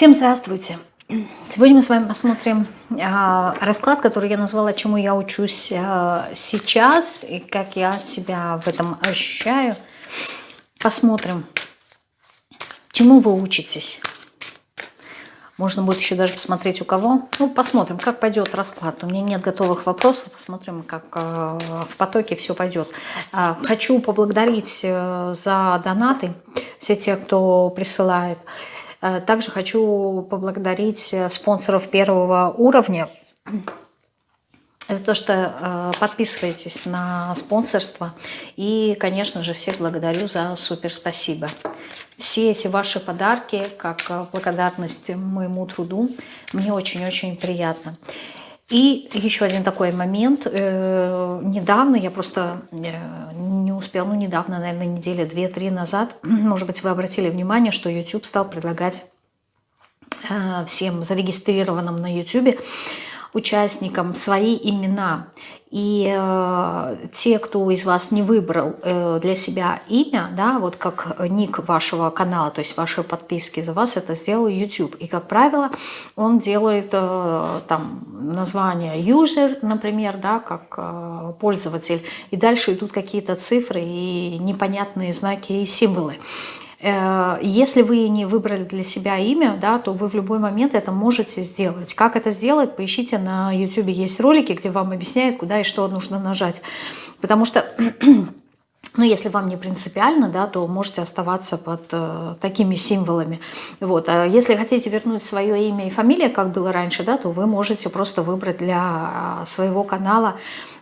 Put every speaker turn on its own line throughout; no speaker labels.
Всем здравствуйте! Сегодня мы с вами посмотрим э, расклад, который я назвала «Чему я учусь э, сейчас» и как я себя в этом ощущаю. Посмотрим, чему вы учитесь. Можно будет еще даже посмотреть у кого. Ну, посмотрим, как пойдет расклад. У меня нет готовых вопросов. Посмотрим, как э, в потоке все пойдет. Хочу поблагодарить э, за донаты все те, кто присылает. Э, также хочу поблагодарить э, спонсоров первого уровня за то, что э, подписываетесь на спонсорство. И, конечно же, всех благодарю за супер спасибо. Все эти ваши подарки, как благодарность моему труду, мне очень-очень приятно. И еще один такой момент. Недавно, я просто не успела, ну недавно, наверное, недели две-три назад, может быть, вы обратили внимание, что YouTube стал предлагать э, всем зарегистрированным на YouTube участникам свои имена. И э, те, кто из вас не выбрал э, для себя имя, да, вот как ник вашего канала, то есть вашей подписки за вас, это сделал YouTube. И, как правило, он делает э, там название user, например, да, как э, пользователь. И дальше идут какие-то цифры и непонятные знаки и символы. Э, если вы не выбрали для себя имя, да, то вы в любой момент это можете сделать. Как это сделать, поищите на YouTube, есть ролики, где вам объясняют, куда и что нужно нажать. Потому что... Ну, если вам не принципиально, да, то можете оставаться под э, такими символами. Вот. А если хотите вернуть свое имя и фамилия, как было раньше, да, то вы можете просто выбрать для своего канала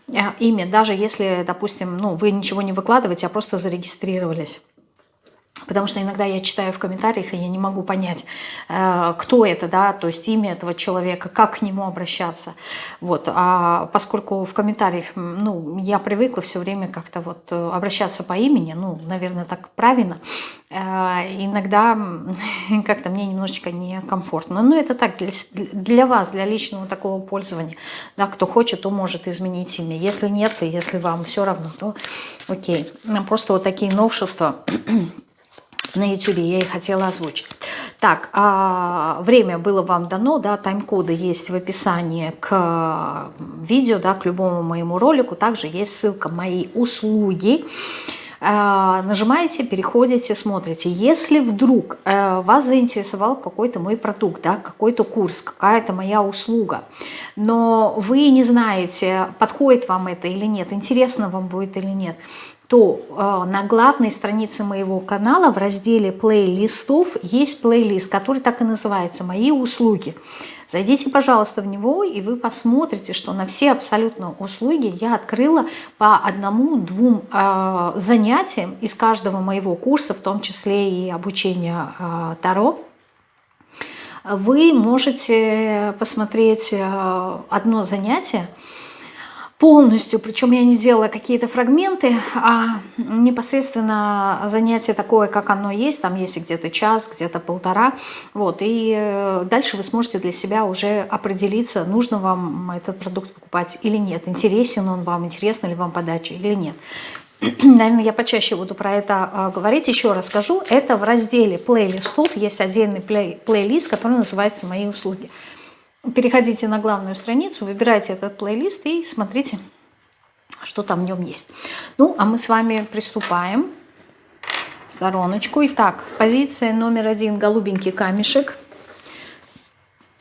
э, имя, даже если, допустим, ну, вы ничего не выкладываете, а просто зарегистрировались. Потому что иногда я читаю в комментариях, и я не могу понять, э, кто это, да, то есть имя этого человека, как к нему обращаться. Вот. А поскольку в комментариях, ну, я привыкла все время как-то вот э, обращаться по имени, ну, наверное, так правильно, э, иногда как-то мне немножечко некомфортно. Но это так, для, для вас, для личного такого пользования. Да, кто хочет, то может изменить имя. Если нет, и если вам все равно, то окей. Просто вот такие новшества на YouTube я и хотела озвучить. Так, а, время было вам дано, да, тайм-коды есть в описании к видео, да, к любому моему ролику. Также есть ссылка «Мои услуги». А, нажимаете, переходите, смотрите. Если вдруг а, вас заинтересовал какой-то мой продукт, да, какой-то курс, какая-то моя услуга, но вы не знаете, подходит вам это или нет, интересно вам будет или нет, то э, на главной странице моего канала в разделе плейлистов есть плейлист, который так и называется «Мои услуги». Зайдите, пожалуйста, в него, и вы посмотрите, что на все абсолютно услуги я открыла по одному-двум э, занятиям из каждого моего курса, в том числе и обучение э, Таро. Вы можете посмотреть одно занятие, полностью, причем я не делала какие-то фрагменты, а непосредственно занятие такое, как оно есть, там есть где-то час, где-то полтора, вот, и э, дальше вы сможете для себя уже определиться, нужно вам этот продукт покупать или нет, интересен он вам, интересна ли вам подача или нет. Наверное, я почаще буду про это э, говорить. Еще раз скажу, это в разделе плейлистов есть отдельный плей плейлист, который называется «Мои услуги» переходите на главную страницу, выбирайте этот плейлист и смотрите, что там в нем есть. Ну, а мы с вами приступаем. Стороночку. Итак, позиция номер один, голубенький камешек.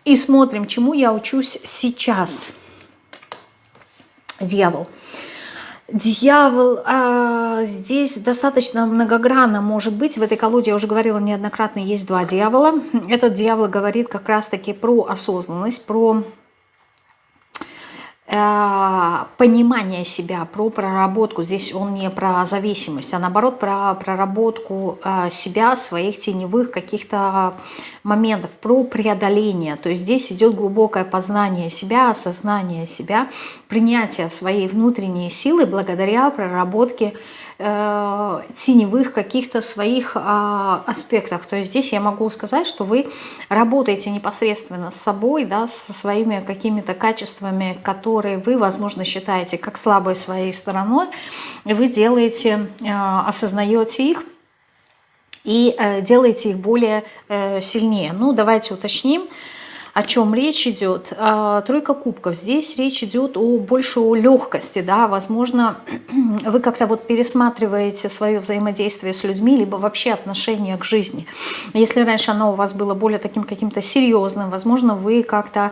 И смотрим, чему я учусь сейчас. Дьявол. Дьявол а, здесь достаточно многогранно может быть. В этой колоде, я уже говорила неоднократно, есть два дьявола. Этот дьявол говорит как раз-таки про осознанность, про понимание себя, про проработку. Здесь он не про зависимость, а наоборот про проработку э, себя, своих теневых каких-то моментов, про преодоление. То есть здесь идет глубокое познание себя, осознание себя, принятие своей внутренней силы благодаря проработке э, теневых каких-то своих э, аспектах. То есть здесь я могу сказать, что вы работаете непосредственно с собой, да, со своими какими-то качествами, которые вы, возможно, считаете как слабой своей стороной. Вы делаете, э, осознаете их, и э, делаете их более э, сильнее. Ну, давайте уточним о чем речь идет. А, тройка кубков. Здесь речь идет о больше легкости, да, возможно, вы как-то вот пересматриваете свое взаимодействие с людьми, либо вообще отношение к жизни. Если раньше оно у вас было более таким каким-то серьезным, возможно, вы как-то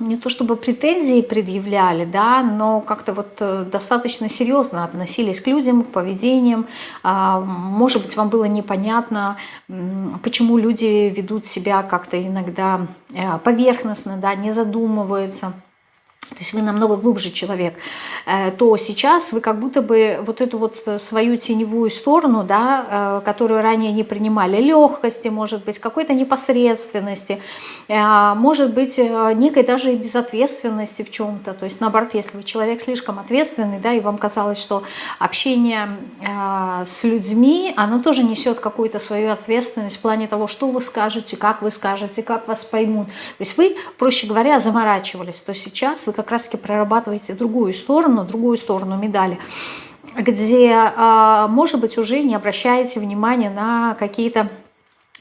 не то чтобы претензии предъявляли, да, но как-то вот э, достаточно серьезно относились к людям, к поведениям. А, может быть, вам было непонятно, почему люди ведут себя как-то иногда э, поверхностно, да, не задумываются то есть вы намного глубже человек, э, то сейчас вы как будто бы вот эту вот свою теневую сторону, да, э, которую ранее не принимали, легкости, может быть, какой-то непосредственности, э, может быть, некой даже и безответственности в чем-то. То есть, наоборот, если вы человек слишком ответственный, да, и вам казалось, что общение с людьми, оно тоже несет какую-то свою ответственность в плане того, что вы скажете, как вы скажете, как вас поймут. То есть вы, проще говоря, заморачивались, то сейчас вы как раз-таки прорабатываете другую сторону, другую сторону медали, где, а, может быть, уже не обращаете внимания на какие-то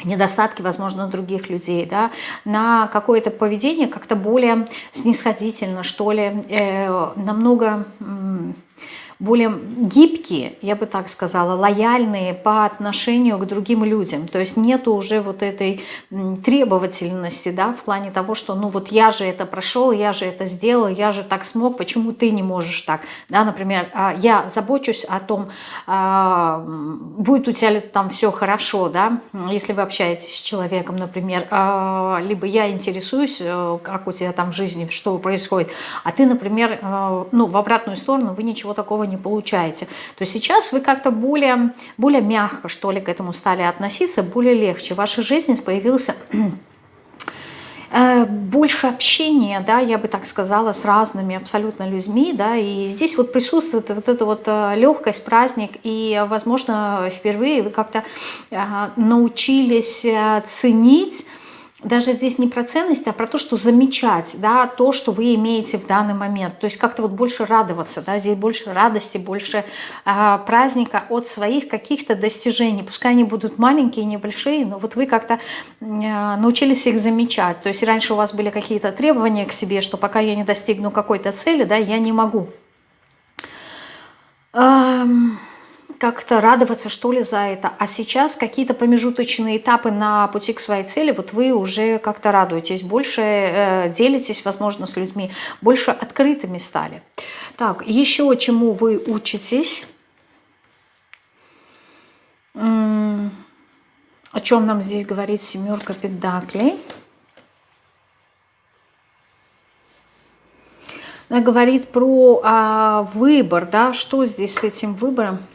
недостатки, возможно, других людей, да, на какое-то поведение как-то более снисходительно, что ли, э, намного более гибкие, я бы так сказала, лояльные по отношению к другим людям. То есть нету уже вот этой требовательности, да, в плане того, что ну вот я же это прошел, я же это сделал, я же так смог, почему ты не можешь так, да, например, а, я забочусь о том, а, будет у тебя там все хорошо, да, если вы общаетесь с человеком, например, а, либо я интересуюсь, э, как у тебя там в жизни, что происходит, а ты, например, э, ну, в обратную сторону вы ничего такого не получаете, то сейчас вы как-то более, более мягко, что ли, к этому стали относиться, более легче. В вашей жизни появился э, больше общения, да, я бы так сказала, с разными абсолютно людьми, да, и здесь вот присутствует вот эта вот э, легкость, праздник, и, возможно, впервые вы как-то э, научились ценить даже здесь не про ценность, а про то, что замечать, да, то, что вы имеете в данный момент. То есть как-то вот больше радоваться, да, здесь больше радости, больше э, праздника от своих каких-то достижений. Пускай они будут маленькие, небольшие, но вот вы как-то э, научились их замечать. То есть раньше у вас были какие-то требования к себе, что пока я не достигну какой-то цели, да, я не могу. Эм как-то радоваться, что ли, за это. А сейчас какие-то промежуточные этапы на пути к своей цели, вот вы уже как-то радуетесь, больше э, делитесь, возможно, с людьми, больше открытыми стали. Так, еще чему вы учитесь? О чем нам здесь говорит семерка педаклей? Она говорит про а, выбор, да, что здесь с этим выбором?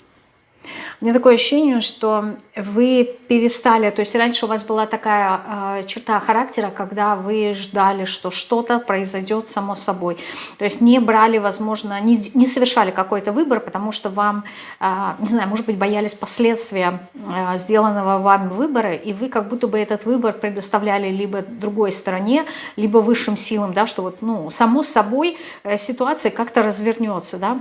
Меня такое ощущение, что вы перестали, то есть раньше у вас была такая э, черта характера, когда вы ждали, что что-то произойдет само собой. То есть не брали, возможно, не, не совершали какой-то выбор, потому что вам, э, не знаю, может быть, боялись последствия э, сделанного вами выбора, и вы как будто бы этот выбор предоставляли либо другой стороне, либо высшим силам, да, что вот, ну, само собой э, ситуация как-то развернется, да,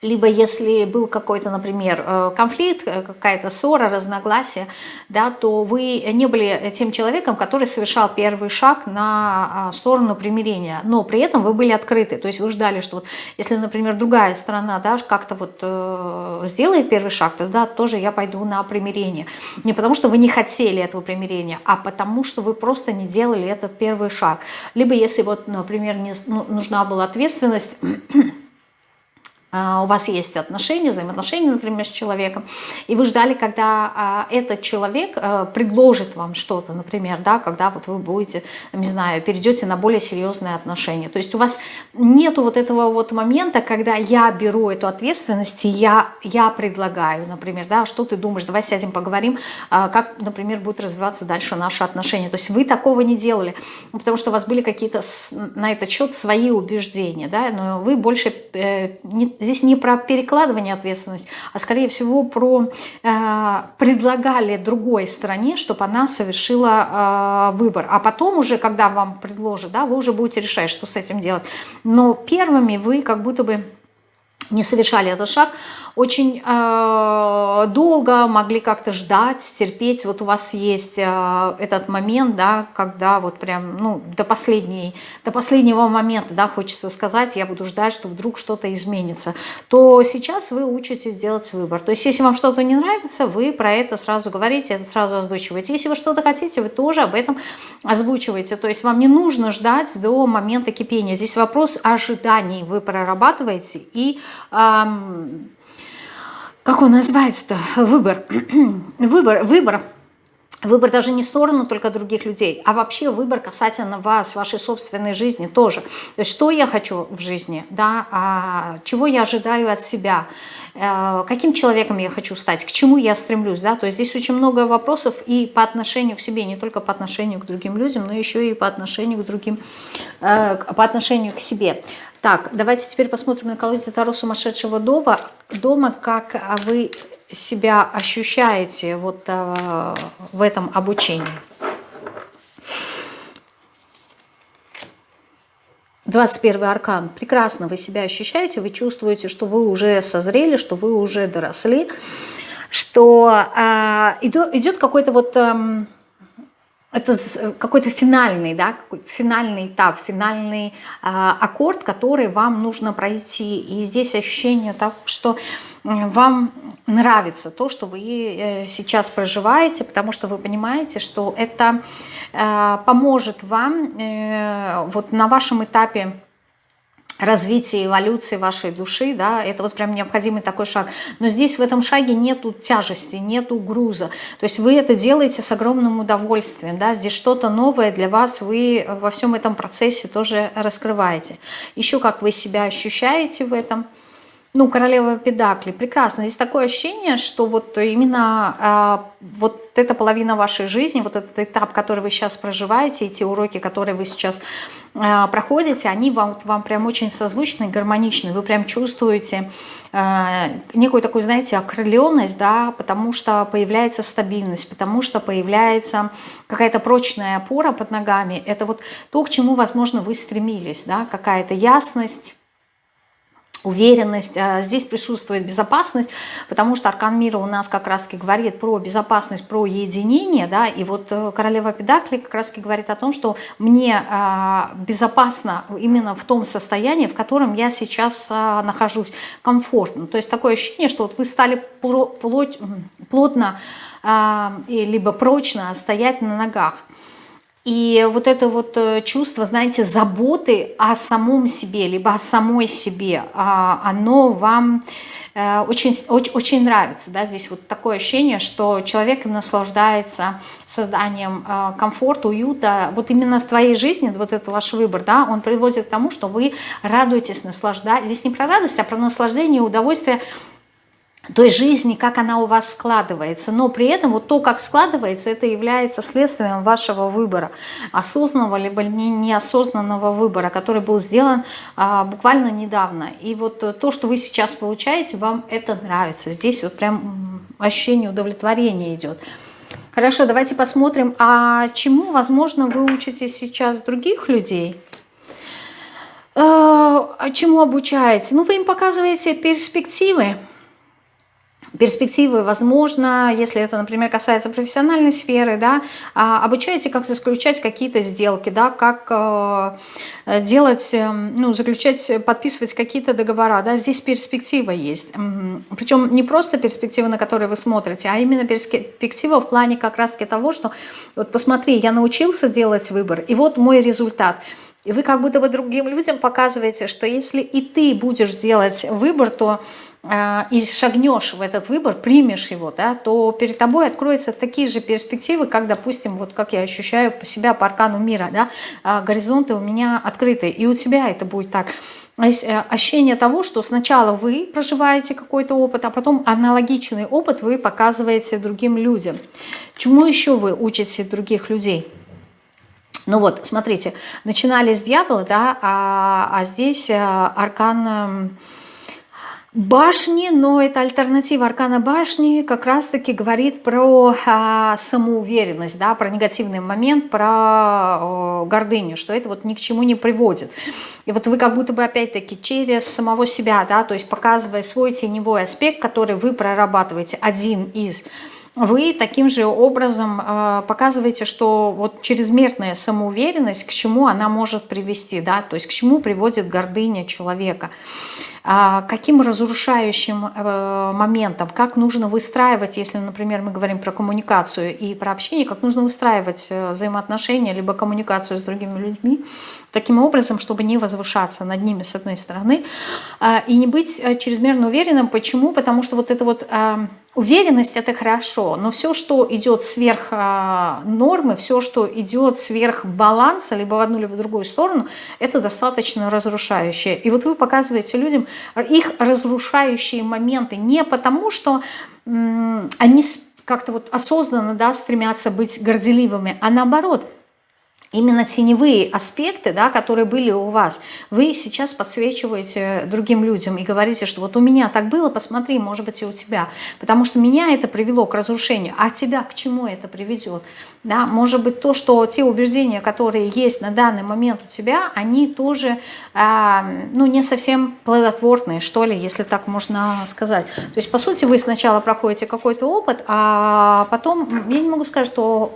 либо если был какой-то, например, э, конфликт, э, какая-то ссора, разногласие, да, то вы не были тем человеком, который совершал первый шаг на а, сторону примирения, но при этом вы были открыты, то есть вы ждали, что вот, если, например, другая сторона да, как-то вот э, сделает первый шаг, то да, тоже я пойду на примирение. Не потому, что вы не хотели этого примирения, а потому, что вы просто не делали этот первый шаг. Либо если вот, например, не, ну, нужна была ответственность, у вас есть отношения, взаимоотношения, например, с человеком, и вы ждали, когда а, этот человек а, предложит вам что-то, например, да, когда вот вы будете, не знаю, перейдете на более серьезные отношения. То есть у вас нету вот этого вот момента, когда я беру эту ответственность и я, я предлагаю, например, да, что ты думаешь, давай сядем поговорим, как, например, будет развиваться дальше наши отношения. То есть вы такого не делали, потому что у вас были какие-то на этот счет свои убеждения, да, но вы больше э, не здесь не про перекладывание ответственности, а скорее всего про э, предлагали другой стороне, чтобы она совершила э, выбор. А потом уже, когда вам предложат, да, вы уже будете решать, что с этим делать. Но первыми вы как будто бы не совершали этот шаг, очень э, долго могли как-то ждать, терпеть. Вот у вас есть э, этот момент, да, когда вот прям, ну, до, последней, до последнего момента, да, хочется сказать, я буду ждать, что вдруг что-то изменится, то сейчас вы учитесь делать выбор. То есть, если вам что-то не нравится, вы про это сразу говорите, это сразу озвучиваете. Если вы что-то хотите, вы тоже об этом озвучиваете. То есть, вам не нужно ждать до момента кипения. Здесь вопрос ожиданий вы прорабатываете и... Как он называется-то, выбор, выбор, выбор, Выбор даже не в сторону только других людей, а вообще выбор касательно вас, вашей собственной жизни тоже. То есть что я хочу в жизни, да, а чего я ожидаю от себя, э, каким человеком я хочу стать, к чему я стремлюсь. Да? То есть здесь очень много вопросов и по отношению к себе, не только по отношению к другим людям, но еще и по отношению к другим, э, по отношению к себе. Так, давайте теперь посмотрим на колоде Таро сумасшедшего дома, дома как вы себя ощущаете вот э, в этом обучении. 21 аркан. Прекрасно вы себя ощущаете, вы чувствуете, что вы уже созрели, что вы уже доросли, что э, идет, какой-то вот... Э, это какой-то финальный, да, какой финальный этап, финальный э, аккорд, который вам нужно пройти. И здесь ощущение того, что вам нравится то, что вы э, сейчас проживаете, потому что вы понимаете, что это э, поможет вам э, вот на вашем этапе развития, эволюции вашей души, да, это вот прям необходимый такой шаг. Но здесь в этом шаге нету тяжести, нету груза. То есть вы это делаете с огромным удовольствием, да, здесь что-то новое для вас, вы во всем этом процессе тоже раскрываете. Еще как вы себя ощущаете в этом – ну, королева Педакли, прекрасно. Здесь такое ощущение, что вот именно э, вот эта половина вашей жизни, вот этот этап, который вы сейчас проживаете, эти уроки, которые вы сейчас э, проходите, они вам, вот, вам прям очень созвучны, гармоничны. Вы прям чувствуете э, некую такую, знаете, окрыленность, да, потому что появляется стабильность, потому что появляется какая-то прочная опора под ногами. Это вот то, к чему, возможно, вы стремились, да, какая-то ясность, уверенность, а здесь присутствует безопасность, потому что аркан мира у нас как раз говорит про безопасность, про единение, да, и вот э, королева Педакли как раз говорит о том, что мне а, безопасно именно в том состоянии, в котором я сейчас а, нахожусь, комфортно. То есть такое ощущение, что вот вы стали плоть, плотно либо прочно стоять на ногах. И вот это вот э, чувство, знаете, заботы о самом себе, либо о самой себе, а, оно вам э, очень, очень, очень нравится. Да? Здесь вот такое ощущение, что человек наслаждается созданием э, комфорта, уюта. Вот именно с твоей жизни, вот это ваш выбор, да, он приводит к тому, что вы радуетесь, наслаждаетесь. Здесь не про радость, а про наслаждение, удовольствие той жизни, как она у вас складывается. Но при этом вот то, как складывается, это является следствием вашего выбора, осознанного либо неосознанного выбора, который был сделан а, буквально недавно. И вот то, что вы сейчас получаете, вам это нравится. Здесь вот прям ощущение удовлетворения идет. Хорошо, давайте посмотрим, а чему, возможно, вы учитесь сейчас других людей? А чему обучаете? Ну, вы им показываете перспективы перспективы, возможно, если это, например, касается профессиональной сферы, да, а, обучаете, как заключать какие-то сделки, да, как э, делать, э, ну, заключать, подписывать какие-то договора, да, здесь перспектива есть. Причем не просто перспектива, на которую вы смотрите, а именно перспектива в плане как раз-таки того, что вот посмотри, я научился делать выбор, и вот мой результат – и вы как будто бы другим людям показываете, что если и ты будешь делать выбор, то и шагнешь в этот выбор, примешь его, да, то перед тобой откроются такие же перспективы, как, допустим, вот как я ощущаю по себя по аркану мира, да, э, горизонты у меня открыты, и у тебя это будет так. Э, ощущение того, что сначала вы проживаете какой-то опыт, а потом аналогичный опыт вы показываете другим людям. Чему еще вы учите других людей? Ну вот, смотрите, начинали с дьявола, да, а, а здесь э, аркан, эм, башни, но это альтернатива аркана башни как раз-таки говорит про а, самоуверенность, да, про негативный момент, про а, гордыню, что это вот ни к чему не приводит. И вот вы как будто бы опять-таки через самого себя, да, то есть показывая свой теневой аспект, который вы прорабатываете, один из вы таким же образом э, показываете, что вот чрезмерная самоуверенность, к чему она может привести, да, то есть к чему приводит гордыня человека. А, каким разрушающим э, моментом, как нужно выстраивать, если, например, мы говорим про коммуникацию и про общение, как нужно выстраивать э, взаимоотношения, либо коммуникацию с другими людьми, таким образом, чтобы не возвышаться над ними с одной стороны, а, и не быть чрезмерно уверенным. Почему? Потому что вот это вот Уверенность – это хорошо, но все, что идет сверх а, нормы, все, что идет сверх баланса, либо в одну, либо в другую сторону, это достаточно разрушающее. И вот вы показываете людям их разрушающие моменты не потому, что они как-то вот осознанно да, стремятся быть горделивыми, а наоборот – именно теневые аспекты, да, которые были у вас, вы сейчас подсвечиваете другим людям и говорите, что вот у меня так было, посмотри, может быть и у тебя, потому что меня это привело к разрушению, а тебя к чему это приведет? Да? Может быть то, что те убеждения, которые есть на данный момент у тебя, они тоже э, ну, не совсем плодотворные, что ли, если так можно сказать. То есть, по сути, вы сначала проходите какой-то опыт, а потом, я не могу сказать, что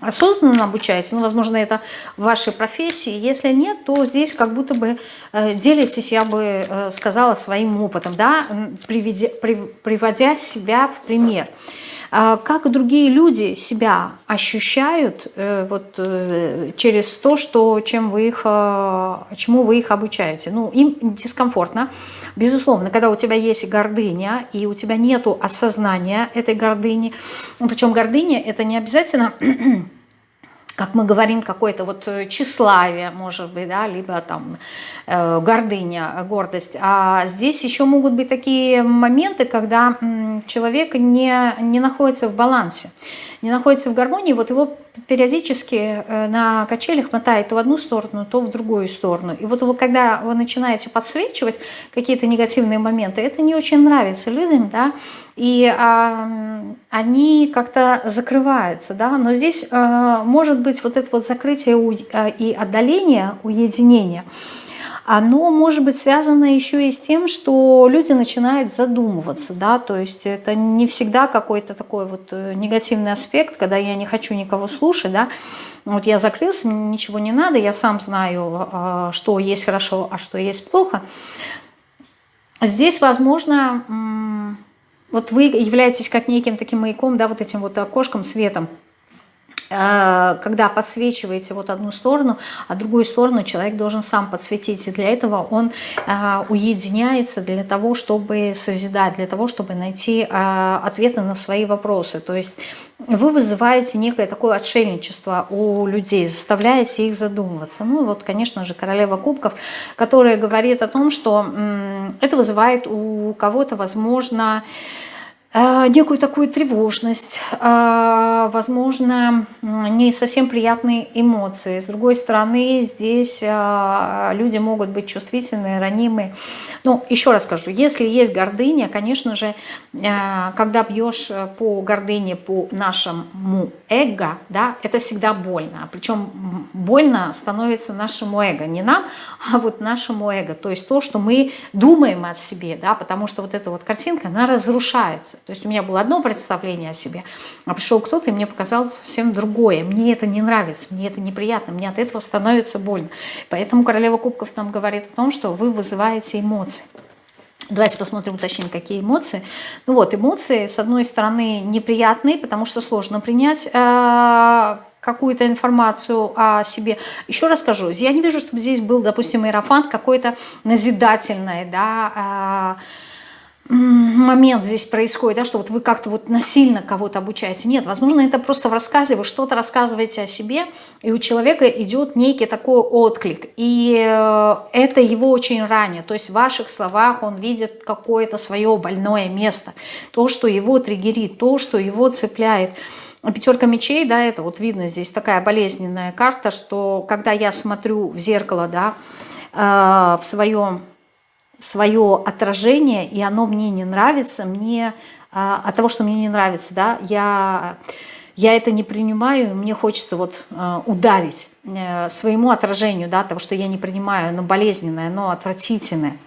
осознанно обучаетесь, ну, возможно, это в вашей профессии. Если нет, то здесь как будто бы э, делитесь, я бы э, сказала, своим опытом, да, приводя себя в пример. А как другие люди себя ощущают э, вот, через то, что, чем вы их, чему вы их обучаете. Ну, им дискомфортно. Безусловно, когда у тебя есть гордыня, и у тебя нет осознания этой гордыни, причем гордыня это не обязательно как мы говорим, какое-то вот э, тщеславие, может быть, да, либо там э, гордыня, гордость. А здесь еще могут быть такие моменты, когда человек не, не находится в балансе не находится в гармонии, вот его периодически э, на качелях мотает то в одну сторону, то в другую сторону. И вот вы, когда вы начинаете подсвечивать какие-то негативные моменты, это не очень нравится людям, да, и а, они как-то закрываются, да, но здесь а, может быть вот это вот закрытие и отдаление, уединение – оно может быть связано еще и с тем, что люди начинают задумываться, да, то есть это не всегда какой-то такой вот э, негативный аспект, когда я не хочу никого слушать, да, вот я закрылся, мне ничего не надо, я сам знаю, а, что есть хорошо, а что есть плохо. Здесь, возможно, вот вы являетесь как неким таким маяком, да, вот этим вот окошком, светом, когда подсвечиваете вот одну сторону, а другую сторону человек должен сам подсветить. И для этого он э, уединяется для того, чтобы созидать, для того, чтобы найти э, ответы на свои вопросы. То есть вы вызываете некое такое отшельничество у людей, заставляете их задумываться. Ну вот, конечно же, королева кубков, которая говорит о том, что это вызывает у кого-то, возможно, Э, некую такую тревожность, э, возможно, не совсем приятные эмоции. С другой стороны, здесь э, люди могут быть чувствительны, ранимы. Но еще раз скажу, если есть гордыня, конечно же, когда бьешь по гордыне, по нашему эго, да, это всегда больно. Причем больно становится нашему эго, не нам, а вот нашему эго. То есть то, что мы думаем о себе, да, потому что вот эта вот картинка, она разрушается. То есть у меня было одно представление о себе, а пришел кто-то и мне показал совсем другое. Мне это не нравится, мне это неприятно, мне от этого становится больно. Поэтому королева кубков нам говорит о том, что вы вызываете эмоции. Давайте посмотрим, уточним, какие эмоции. Ну вот, эмоции, с одной стороны, неприятные, потому что сложно принять э, какую-то информацию о себе. Еще раз скажу, я не вижу, чтобы здесь был, допустим, иерофант какой-то назидательный, да, э, момент здесь происходит, да, что вот вы как-то вот насильно кого-то обучаете. Нет, возможно, это просто в рассказе, вы что-то рассказываете о себе, и у человека идет некий такой отклик, и э, это его очень ранее. То есть в ваших словах он видит какое-то свое больное место, то, что его триггерит, то, что его цепляет. Пятерка мечей, да, это вот видно здесь такая болезненная карта, что когда я смотрю в зеркало, да, э, в своем свое отражение, и оно мне не нравится, мне а, от того, что мне не нравится, да, я, я это не принимаю, мне хочется вот а, ударить э, своему отражению, да, того, что я не принимаю, оно болезненное, оно отвратительное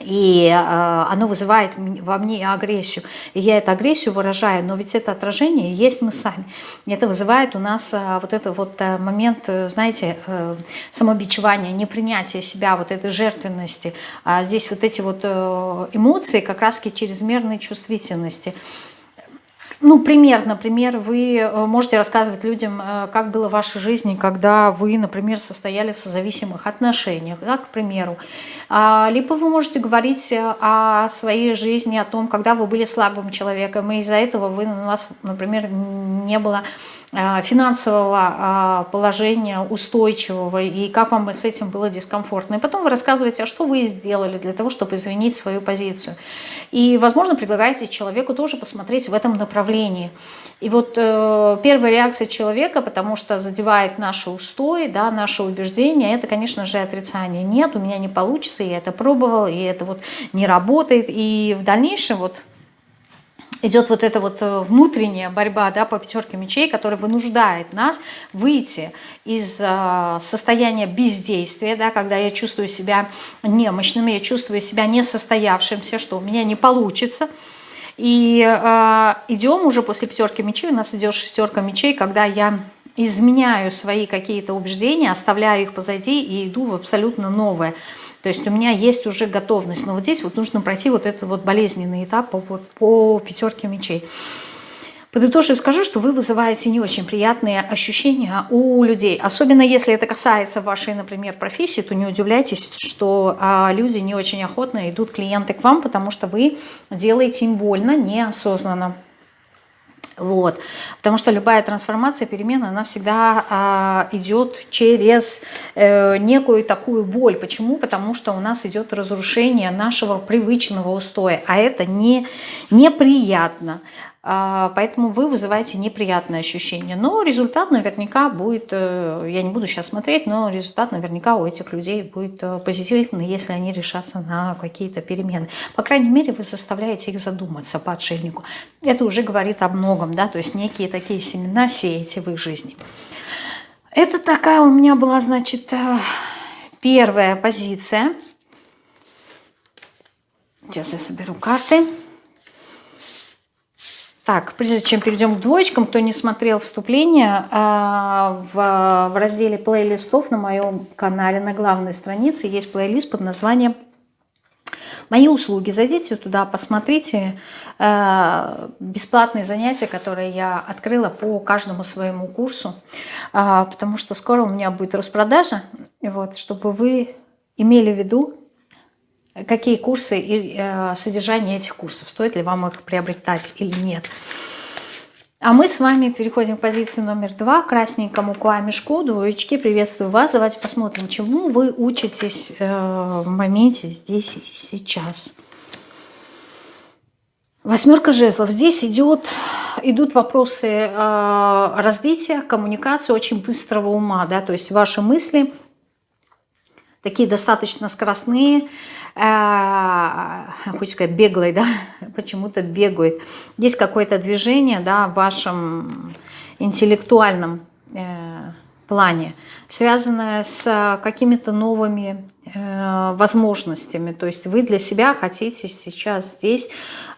и э, оно вызывает во мне агрессию. И я эту агрессию выражаю, но ведь это отражение есть мы сами. И это вызывает у нас э, вот этот вот э, момент, э, знаете, э, самобичевания, непринятия себя, вот этой жертвенности. А здесь вот эти вот эмоции как раз-таки чрезмерной чувствительности. Ну, пример, например, вы э, можете рассказывать людям, э, как было в вашей жизни, когда вы, например, состояли в созависимых отношениях, да, к примеру. А, либо вы можете говорить э, о своей жизни, о том, когда вы были слабым человеком, и из-за этого вы, у вас, например, не было финансового э, положения устойчивого и как вам с этим было дискомфортно. И потом вы рассказываете, а что вы сделали для того, чтобы изменить свою позицию. И, возможно, предлагаете человеку тоже посмотреть в этом направлении. И вот э, первая реакция человека, потому что задевает наши устои, да, наши убеждения, это, конечно же, отрицание. Нет, у меня не получится, я это пробовал, и это вот не работает. И в дальнейшем вот идет вот эта вот э, внутренняя борьба да, по пятерке мечей, которая вынуждает нас выйти из э, состояния бездействия, да, когда я чувствую себя немощным, я чувствую себя несостоявшимся, что у меня не получится. И э, идем уже после пятерки мечей, у нас идет шестерка мечей, когда я изменяю свои какие-то убеждения, оставляю их позади и иду в абсолютно новое. То есть у меня есть уже готовность. Но вот здесь вот нужно пройти вот этот вот болезненный этап по, по, по пятерке мечей. Подытожу скажу, что вы вызываете не очень приятные ощущения у людей. Особенно если это касается вашей, например, профессии, то не удивляйтесь, что а, люди не очень охотно идут клиенты к вам, потому что вы делаете им больно неосознанно. Вот. Потому что любая трансформация, перемена, она всегда а, идет через э, некую такую боль. Почему? Потому что у нас идет разрушение нашего привычного устоя, а это не, неприятно. А, поэтому вы вызываете неприятные ощущения. Но результат наверняка будет, э, я не буду сейчас смотреть, но результат наверняка у этих людей будет э, позитивный, если они решатся на какие-то перемены. По крайней мере, вы заставляете их задуматься по отшельнику. Это уже говорит о многом, да, то есть некие такие семена сеете в их жизни. Это такая у меня была, значит, э, первая позиция. Сейчас я соберу карты. Так, прежде чем перейдем к двоечкам, кто не смотрел вступление, а, в, разделе плейлистов на моем канале на главной странице есть плейлист под названием «Мои услуги». Зайдите туда, посмотрите а, бесплатные занятия, которые я открыла по каждому своему курсу, а, потому что скоро у меня будет распродажа, вот, чтобы вы имели в виду, какие курсы и э, содержание этих курсов, стоит ли вам их приобретать или нет. А мы с вами переходим к позиции номер два, красненькому мешку, двоечки, приветствую вас. Давайте посмотрим, чему вы учитесь э, в моменте здесь и сейчас. Восьмерка жезлов. Здесь идет, идут вопросы э, развития, коммуникации, очень быстрого ума. Да? То есть ваши мысли такие достаточно скоростные, э, хочется сказать, беглой, да, почему-то бегает. Есть какое-то движение, да, в вашем интеллектуальном э, плане, связанное с какими-то новыми э, возможностями. То есть вы для себя хотите сейчас здесь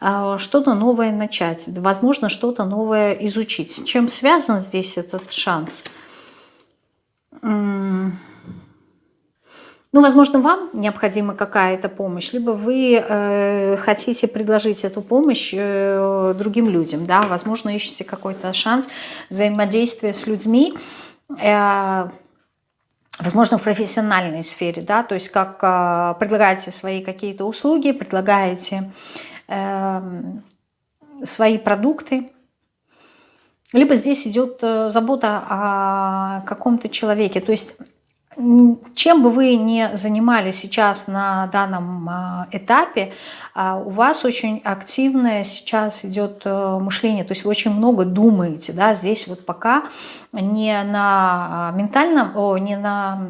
э, что-то новое начать, возможно, что-то новое изучить. С чем связан здесь этот шанс? Ну, возможно, вам необходима какая-то помощь, либо вы э, хотите предложить эту помощь э, другим людям, да, возможно, ищете какой-то шанс взаимодействия с людьми, э, возможно, в профессиональной сфере, да, то есть как э, предлагаете свои какие-то услуги, предлагаете э, свои продукты, либо здесь идет э, забота о каком-то человеке, то есть чем бы вы ни занимались сейчас на данном а, этапе, а, у вас очень активное сейчас идет э, мышление, то есть вы очень много думаете, да, здесь вот пока не на ментальном, о, не на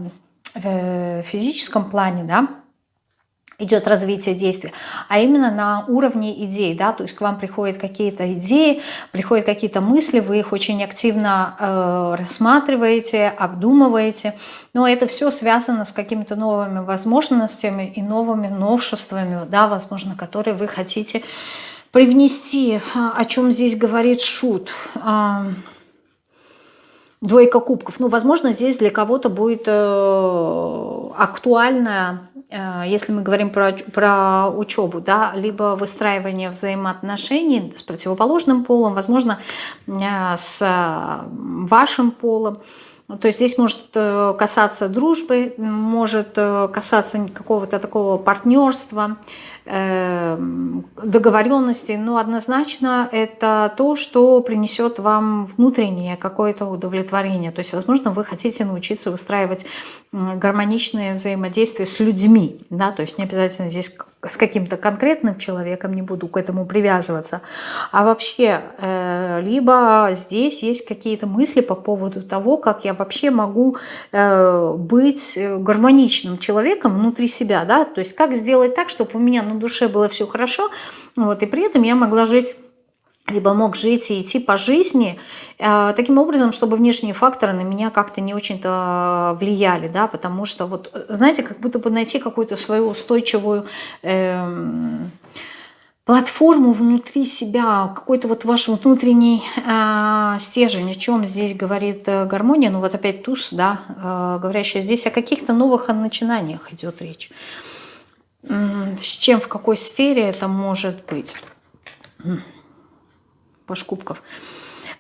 э, физическом плане, да, идет развитие действия, а именно на уровне идей, да, то есть к вам приходят какие-то идеи, приходят какие-то мысли, вы их очень активно э, рассматриваете, обдумываете, но это все связано с какими-то новыми возможностями и новыми новшествами, да, возможно, которые вы хотите привнести, о чем здесь говорит Шут. Двойка кубков. Ну, возможно, здесь для кого-то будет э, актуальная если мы говорим про, про учебу, да, либо выстраивание взаимоотношений с противоположным полом, возможно, э, с вашим полом, то есть здесь может э, касаться дружбы, может касаться какого-то такого партнерства, Эм, договоренности, но однозначно это то, что принесет вам внутреннее какое-то удовлетворение. То есть, возможно, вы хотите научиться выстраивать гармоничное взаимодействие с людьми, да, то есть не обязательно здесь с каким-то конкретным человеком, не буду к этому привязываться, а вообще, э, либо здесь есть какие-то мысли по поводу того, как я вообще могу э, быть гармоничным человеком внутри себя, да, то есть как сделать так, чтобы у меня на душе было все хорошо, вот, и при этом я могла жить либо мог жить и идти по жизни э, таким образом, чтобы внешние факторы на меня как-то не очень-то влияли, да, потому что вот, знаете, как будто бы найти какую-то свою устойчивую э, платформу внутри себя, какой-то вот ваш внутренний э, стержень, о чем здесь говорит э, гармония, ну вот опять туз, да, э, говорящая здесь о каких-то новых начинаниях идет речь. С чем, в какой сфере это может быть? Паш кубков.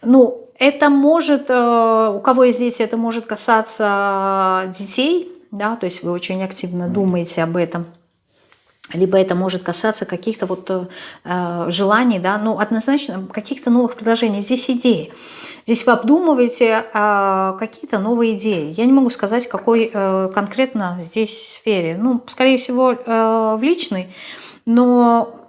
Ну, это может, э, у кого есть дети, это может касаться детей, да, то есть вы очень активно думаете об этом. Либо это может касаться каких-то вот э, желаний, да, ну, однозначно каких-то новых предложений. Здесь идеи. Здесь вы обдумываете э, какие-то новые идеи. Я не могу сказать, какой э, конкретно здесь сфере. Ну, скорее всего, э, в личной, но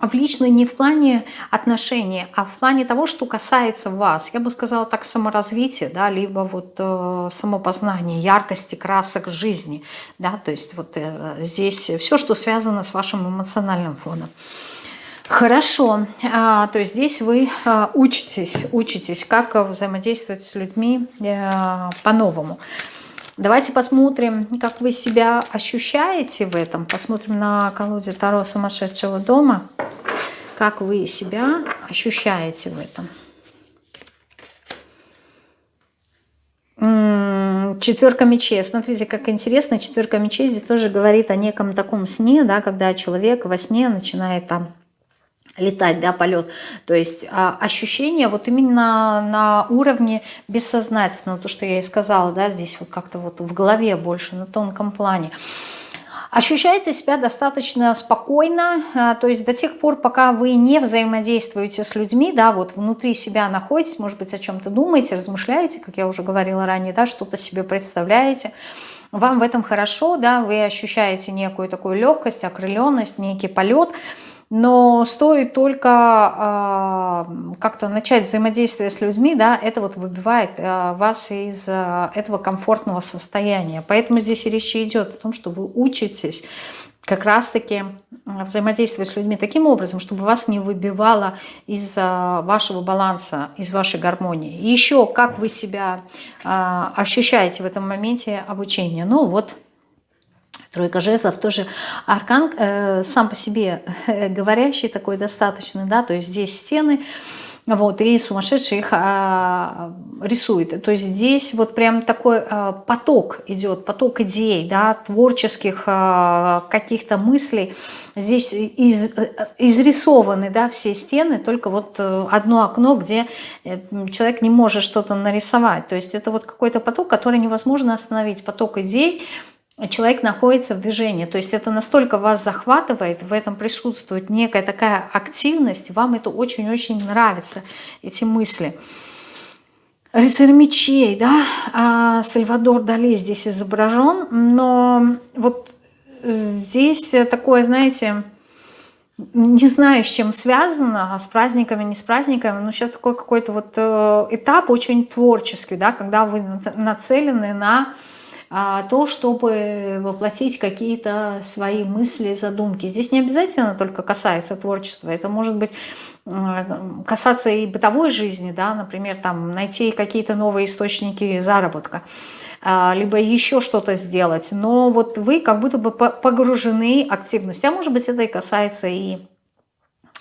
в личной не в плане отношений, а в плане того, что касается вас. Я бы сказала так саморазвитие, да, либо вот э, самопознание, яркости красок жизни, да, то есть вот э, здесь все, что связано с вашим эмоциональным фоном. Хорошо, а, то есть здесь вы а, учитесь, учитесь, как взаимодействовать с людьми а, по-новому. Давайте посмотрим, как вы себя ощущаете в этом. Посмотрим на колоде Таро сумасшедшего дома, как вы себя ощущаете в этом. Четверка мечей. Смотрите, как интересно. Четверка мечей здесь тоже говорит о неком таком сне, да, когда человек во сне начинает там летать, да, полет. То есть а, ощущение вот именно на уровне бессознательного, то, что я и сказала, да, здесь вот как-то вот в голове больше, на тонком плане. Ощущаете себя достаточно спокойно, а, то есть до тех пор, пока вы не взаимодействуете с людьми, да, вот внутри себя находитесь, может быть, о чем-то думаете, размышляете, как я уже говорила ранее, да, что-то себе представляете, вам в этом хорошо, да, вы ощущаете некую такую легкость, окрыленность, некий полет – но стоит только э, как-то начать взаимодействие с людьми, да, это вот выбивает э, вас из э, этого комфортного состояния. Поэтому здесь речь идет о том, что вы учитесь как раз-таки взаимодействовать с людьми таким образом, чтобы вас не выбивало из вашего баланса, из вашей гармонии. И еще, как вы себя ощущаете в этом моменте обучения. Ну вот, Тройка жезлов тоже аркан э, сам по себе э, говорящий такой достаточно, да, то есть здесь стены, вот, и сумасшедший их а, рисует. То есть здесь вот прям такой а, поток идет, поток идей, да, творческих а, каких-то мыслей. Здесь из, изрисованы, да, все стены, только вот э, одно окно, где э, человек не может что-то нарисовать. То есть это вот какой-то поток, который невозможно остановить, поток идей, человек находится в движении. То есть это настолько вас захватывает, в этом присутствует некая такая активность, вам это очень-очень нравится, эти мысли. Рыцарь мечей, да, а Сальвадор Дали здесь изображен, но вот здесь такое, знаете, не знаю, с чем связано, с праздниками, не с праздниками, но сейчас такой какой-то вот э, этап очень творческий, да, когда вы нацелены на а, то, чтобы воплотить какие-то свои мысли, задумки. Здесь не обязательно только касается творчества, это может быть касаться и бытовой жизни, да, например, там найти какие-то новые источники заработка, а, либо еще что-то сделать. Но вот вы как будто бы погружены активностью. А может быть это и касается и а,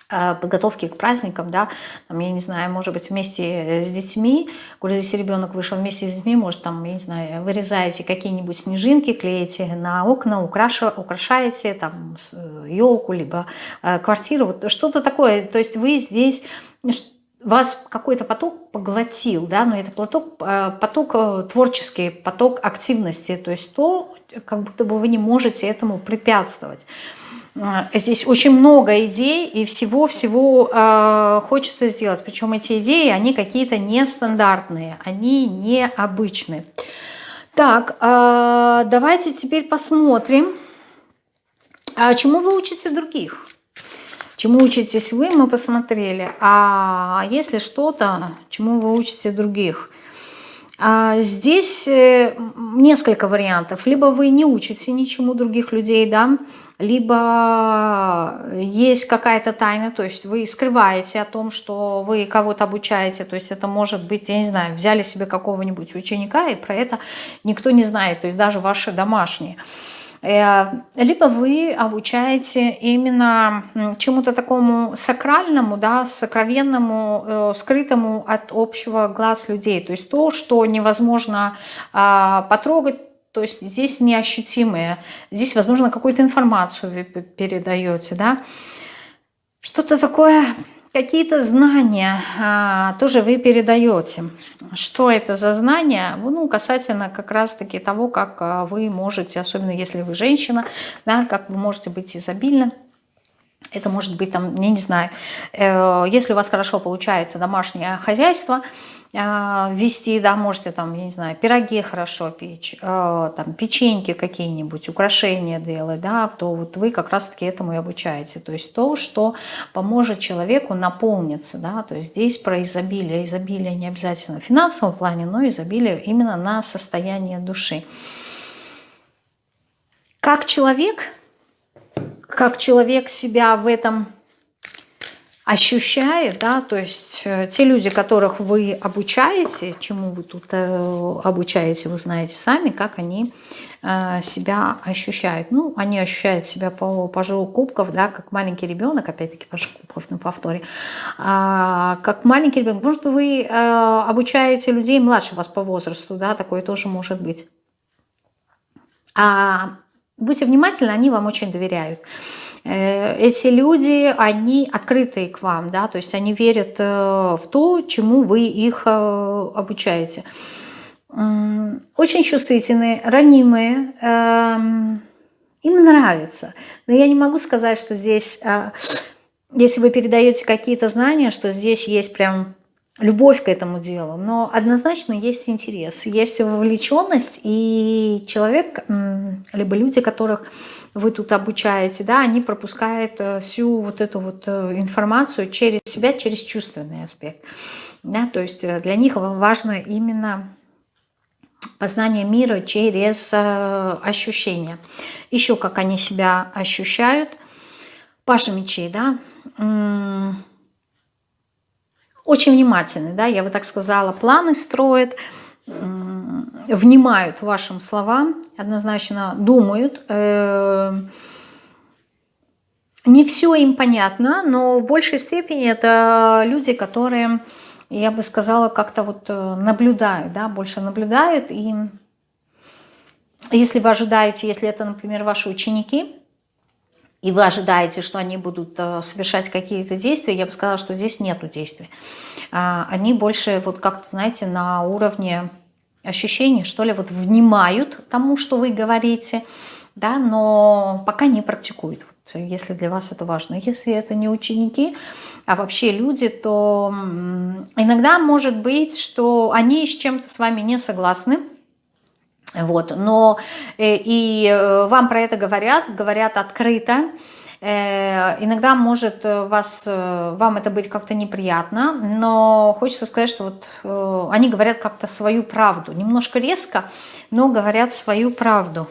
подготовки к праздникам, да, там, я не знаю, может быть, вместе с детьми, куда здесь ребенок вышел вместе с детьми, может, там, я не знаю, вырезаете какие-нибудь снежинки, клеите на окна, украша, украшаете там елку, либо э, квартиру, вот что-то такое, то есть вы здесь, вас какой-то поток поглотил, да, но это поток, э, поток э, творческий, поток активности, то есть то, как будто бы вы не можете этому препятствовать. А, здесь очень много идей и всего-всего э, хочется сделать. Причем эти идеи, они какие-то нестандартные, они необычные. Так, э, давайте теперь посмотрим, а чему вы учите других. Чему учитесь вы, мы посмотрели. А если что-то, чему вы учите других? А здесь э, несколько вариантов. Либо вы не учите ничему других людей, да, либо есть какая-то тайна, то есть вы скрываете о том, что вы кого-то обучаете, то есть это может быть, я не знаю, взяли себе какого-нибудь ученика, и про это никто не знает, то есть даже ваши домашние. Э, либо вы обучаете именно чему-то такому сакральному, да, сокровенному, э, скрытому от общего глаз людей. То есть то, что невозможно а, потрогать, то есть здесь неощутимые. Здесь, возможно, какую-то информацию вы передаете, да. Что-то такое, какие-то знания а, тоже вы передаете. Что это за знания? Ну, касательно как раз-таки того, как а, вы можете, особенно если вы женщина, да, как вы можете быть изобильны. Это может быть, там, я не знаю, э, если у вас хорошо получается домашнее хозяйство – вести, да, можете там, я не знаю, пироги хорошо печь, а, там печеньки какие-нибудь, украшения делать, да, то вот вы как раз-таки этому и обучаете. То есть то, что поможет человеку наполниться, да, то есть здесь про изобилие. Изобилие не обязательно в финансовом плане, но изобилие именно на состояние души. Как человек, как человек себя в этом ощущает, да, то есть э, те люди, которых вы обучаете, чему вы тут э, обучаете, вы знаете сами, как они э, себя ощущают. Ну, они ощущают себя по пожару кубков, да, как маленький ребенок, опять-таки пожар кубков на повторе, а, как маленький ребенок. Может вы обучаете людей младше вас по возрасту, да, такое тоже может быть. А будьте внимательны, они вам очень доверяют. Э, эти люди, они открытые к вам, да, то есть они верят э, в то, чему вы их э, обучаете. Очень чувствительные, ранимые, эм, им нравится. Но я не могу сказать, что здесь, если вы передаете какие-то знания, что здесь есть прям любовь к этому делу, но однозначно есть интерес, есть вовлеченность, и человек, либо люди, которых вы тут обучаете, да, они пропускают э, всю вот эту вот э, информацию через себя, через чувственный аспект. Да, то есть э, для них важно именно познание мира через ощущения. Еще как они себя ощущают. Паша мечей, да, очень внимательны, да, я бы так сказала, планы строят, внимают вашим словам, однозначно думают. Э, не все им понятно, но в большей степени это люди, которые, я бы сказала, как-то вот э, наблюдают, да, больше наблюдают. И если вы ожидаете, если это, например, ваши ученики, и вы ожидаете, что они будут э, совершать какие-то действия, я бы сказала, что здесь нету действий. А, они больше, вот как-то, знаете, на уровне ощущений, что ли, вот внимают тому, что вы говорите, да, но пока не практикуют, вот, если для вас это важно. Если это не ученики, а вообще люди, то иногда может быть, что они с чем-то с вами не согласны, вот, но э, и э, вам про это говорят, говорят открыто, иногда может вас, вам это быть как-то неприятно, но хочется сказать, что вот они говорят как-то свою правду. Немножко резко, но говорят свою правду.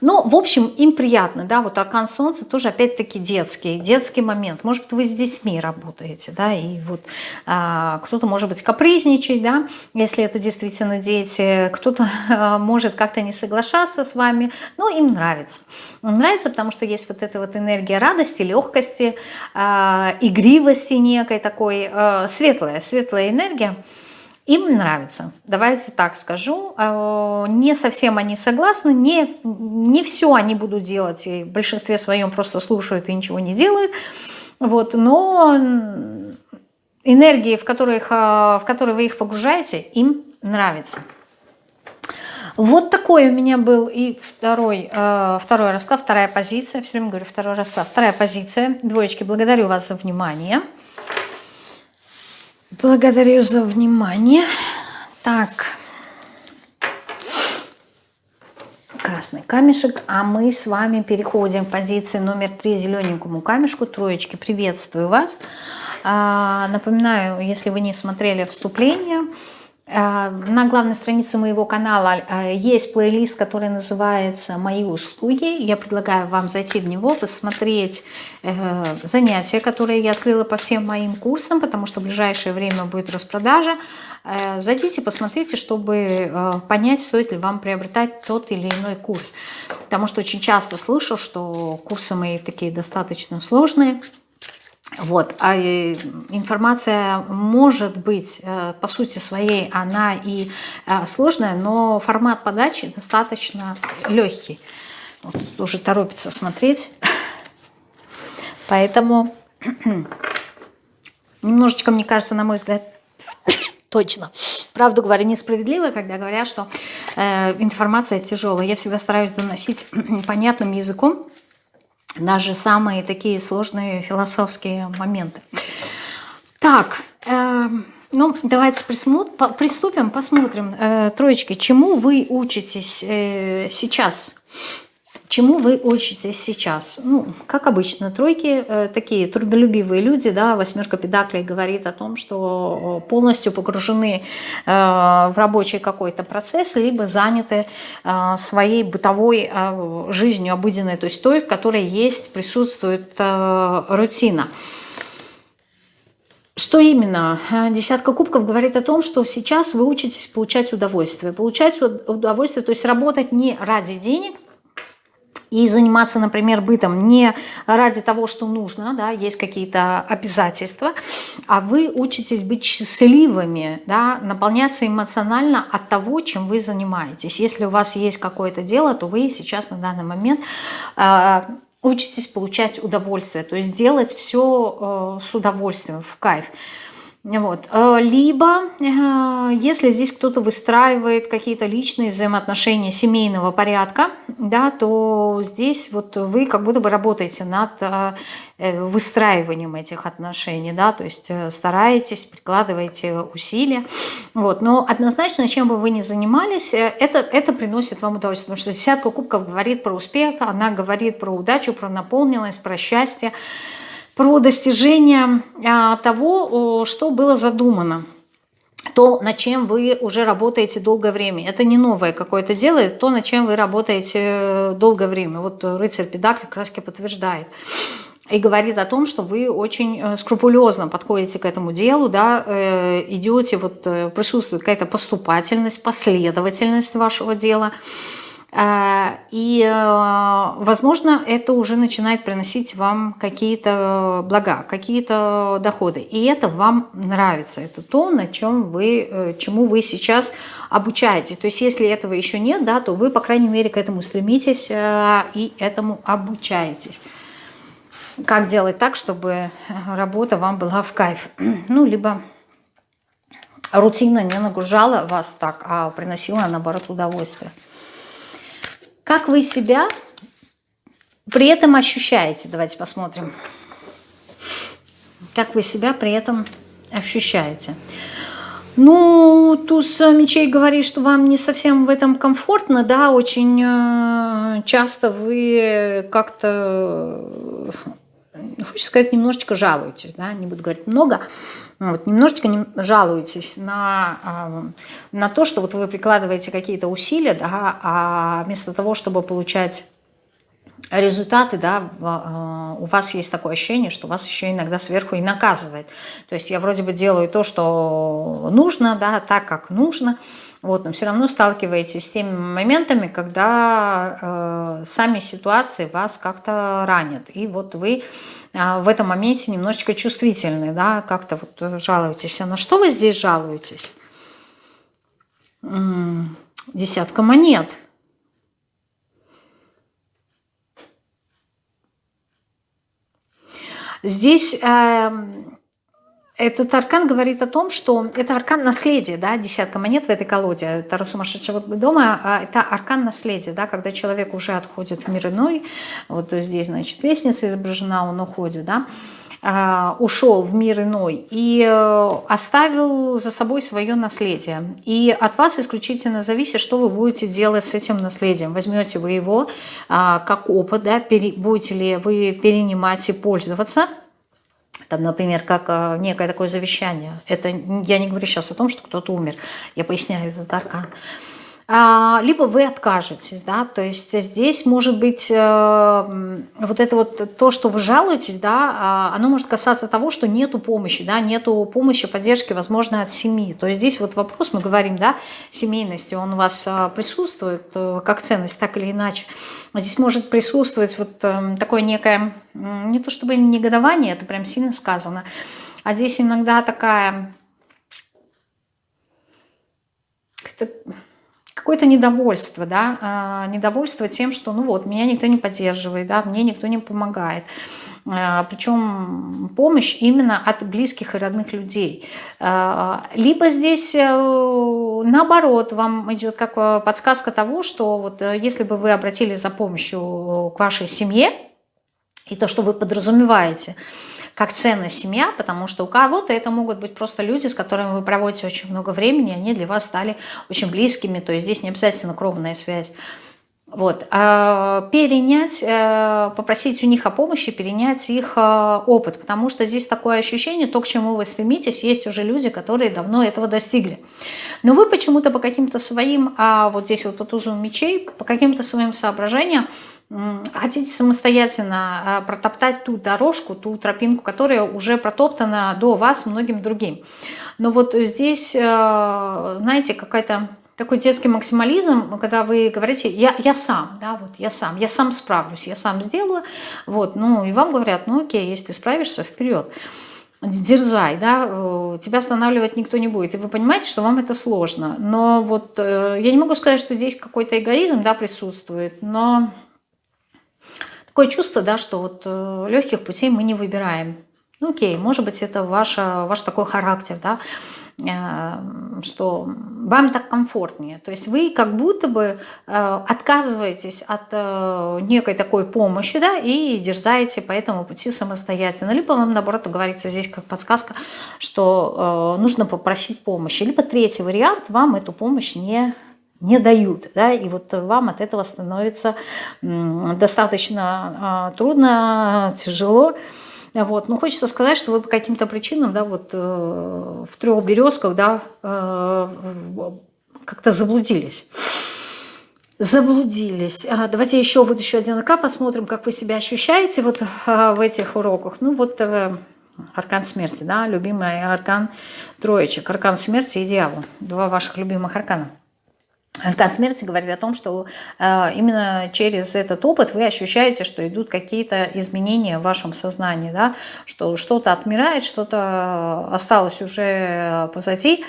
Ну, в общем, им приятно, да, вот аркан солнца тоже опять-таки детский, детский момент. Может быть, вы с детьми работаете, да, и вот а, кто-то, может быть, капризничать, да, если это действительно дети, кто-то а, может как-то не соглашаться с вами, но им нравится. Им нравится, потому что есть вот эта вот энергия радости, легкости, а, игривости некой такой, а, светлая, светлая энергия. Им нравится, давайте так скажу. А, не совсем они согласны, не, не все они будут делать, и в большинстве своем просто слушают и ничего не делают. Вот, но энергии, в, которых, в которые вы их погружаете, им нравится. Вот такой у меня был и второй, э, второй расклад, вторая позиция. Все время говорю второй расклад, вторая позиция. Двоечки, благодарю вас за внимание. Благодарю за внимание. Так. Красный камешек. А мы с вами переходим к позиции номер три зелененькому камешку. Троечки, приветствую вас. А, напоминаю, если вы не смотрели вступление, на главной странице моего канала а, есть плейлист, который называется «Мои услуги». Я предлагаю вам зайти в него, посмотреть э, занятия, которые я открыла по всем моим курсам, потому что в ближайшее время будет распродажа. Э, зайдите, посмотрите, чтобы э, понять, стоит ли вам приобретать тот или иной курс. Потому что очень часто слышу, что курсы мои такие достаточно сложные – вот, а э, информация может быть, э, по сути своей, она и э, сложная, но формат подачи достаточно легкий. Вот, уже торопится смотреть. Поэтому немножечко, мне кажется, на мой взгляд, точно. Правду говоря, несправедливо, когда говорят, что э, информация тяжелая. Я всегда стараюсь доносить понятным языком, даже самые такие сложные философские моменты. Так, э, ну давайте приступим, посмотрим, э, троечки, чему вы учитесь э, сейчас? Чему вы учитесь сейчас? Ну, как обычно, тройки э, такие трудолюбивые люди, да, восьмерка педаклей говорит о том, что полностью погружены э, в рабочий какой-то процесс, либо заняты э, своей бытовой э, жизнью обыденной, то есть той, в которой есть, присутствует э, рутина. Что именно? Э, десятка кубков говорит о том, что сейчас вы учитесь получать удовольствие. Получать удовольствие, то есть работать не ради денег, и заниматься, например, бытом не ради того, что нужно, да, есть какие-то обязательства, а вы учитесь быть счастливыми, да, наполняться эмоционально от того, чем вы занимаетесь. Если у вас есть какое-то дело, то вы сейчас на данный момент э, учитесь получать удовольствие, то есть делать все э, с удовольствием, в кайф. Вот. Э, либо, э, если здесь кто-то выстраивает какие-то личные взаимоотношения семейного порядка, да, то здесь вот вы как будто бы работаете над э, выстраиванием этих отношений, да, то есть стараетесь, прикладываете усилия. Вот. Но однозначно, чем бы вы ни занимались, это, это приносит вам удовольствие, потому что десятка кубков говорит про успех, она говорит про удачу, про наполненность, про счастье, про достижение а, того, что было задумано то, над чем вы уже работаете долгое время. Это не новое какое-то дело, это то, над чем вы работаете э, долгое время. Вот рыцарь Педакли как раз подтверждает. И говорит о том, что вы очень э, скрупулезно подходите к этому делу, да, э, идете, вот присутствует какая-то поступательность, последовательность вашего дела – и, э, возможно, это уже начинает приносить вам какие-то блага, какие-то доходы. И это вам нравится. Это то, на чем вы, э, чему вы сейчас обучаетесь. То есть, если этого еще нет, да, то вы, по крайней мере, к этому стремитесь э, и этому обучаетесь. Как делать так, чтобы работа вам была в кайф? Ну, либо рутина не нагружала вас так, а приносила, наоборот, удовольствие. Как вы себя при этом ощущаете? Давайте посмотрим. Как вы себя при этом ощущаете? Ну, туз мечей говорит, что вам не совсем в этом комфортно, да, очень э, часто вы как-то, хочется сказать, немножечко жалуетесь, да, не буду говорить много, вот, немножечко не, жалуетесь на, э, на то, что вот вы прикладываете какие-то усилия, да, а вместо того, чтобы получать результаты, да, а, у вас есть такое ощущение, что вас еще иногда сверху и наказывает. То есть я вроде бы делаю то, что нужно, да, так, как нужно, вот, но все равно сталкиваетесь с теми моментами, когда э, сами ситуации вас как-то ранят. И вот вы э, в этом моменте немножечко чувствительны, да, как-то вот жалуетесь. А на что вы здесь жалуетесь? Десятка монет – Здесь э, этот аркан говорит о том, что это аркан наследия, да, десятка монет в этой колоде Таро сумасшедшего дома, а это аркан наследия, да, когда человек уже отходит в мир иной, вот здесь, значит, лестница изображена, он уходит, да, а, ушел в мир иной и э, оставил за собой свое наследие. И от вас исключительно зависит, что вы будете делать с этим наследием. Возьмете вы его а, как опыт, да, будете ли вы перенимать и пользоваться – там, например, как э, некое такое завещание. Это я не говорю сейчас о том, что кто-то умер. Я поясняю этот аркан. А, либо вы откажетесь, да, то есть здесь может быть э, вот это вот то, что вы жалуетесь, да, а, оно может касаться того, что нету помощи, да, нету помощи, поддержки, возможно, от семьи. То есть здесь вот вопрос, мы говорим, да, семейности, он у вас э, присутствует как ценность, так или иначе. Здесь может присутствовать вот такое некое, не то чтобы негодование, это прям сильно сказано, а здесь иногда такая какое-то недовольство, да, а, недовольство тем, что, ну вот, меня никто не поддерживает, да, мне никто не помогает. А, Причем помощь именно от близких и родных людей. А, либо здесь э, наоборот, вам идет как э, подсказка того, что вот э, если бы вы обратились за помощью к вашей семье, и то, что вы подразумеваете, как ценность семья, потому что у кого-то это могут быть просто люди, с которыми вы проводите очень много времени, они для вас стали очень близкими, то есть здесь не обязательно кровная связь. Вот. А перенять, э, попросить у них о помощи, перенять их э, опыт, потому что здесь такое ощущение, то, к чему вы стремитесь, есть уже люди, которые давно этого достигли. Но вы почему-то по каким-то своим, а вот здесь вот по тузу мечей, по каким-то своим соображениям хотите самостоятельно а, протоптать ту дорожку, ту тропинку, которая уже протоптана до вас многим другим. Но вот здесь, э, знаете, какая-то такой детский максимализм, когда вы говорите, я, я сам, да, вот я сам, я сам справлюсь, я сам сделаю, вот, ну, и вам говорят, ну, окей, если ты справишься, вперед, дерзай, да, э, тебя останавливать никто не будет, и вы понимаете, что вам это сложно, но вот э, я не могу сказать, что здесь какой-то эгоизм, да, присутствует, но Такое чувство, да, что вот э, легких путей мы не выбираем. Ну окей, может быть это ваша, ваш такой характер, да, э, что вам так комфортнее. То есть вы как будто бы э, отказываетесь от некой такой помощи, да, и дерзаете по этому пути самостоятельно. Либо вам, наоборот, говорится здесь как подсказка, что нужно попросить помощи. Либо третий вариант, вам эту помощь не не дают, да, и вот вам от этого становится достаточно а, трудно, тяжело, вот. Но хочется сказать, что вы по каким-то причинам, да, вот э, в трех березках, да, э, как-то заблудились. Заблудились. А, давайте еще вот еще один аркан посмотрим, как вы себя ощущаете вот а, в этих уроках. Ну вот э, аркан смерти, да, любимый аркан троечек, аркан смерти и дьявол. Два ваших любимых аркана. Аркан смерти говорит о том, что э, именно через этот опыт вы ощущаете, что идут какие-то изменения в вашем сознании, да? что что-то отмирает, что-то осталось уже позади,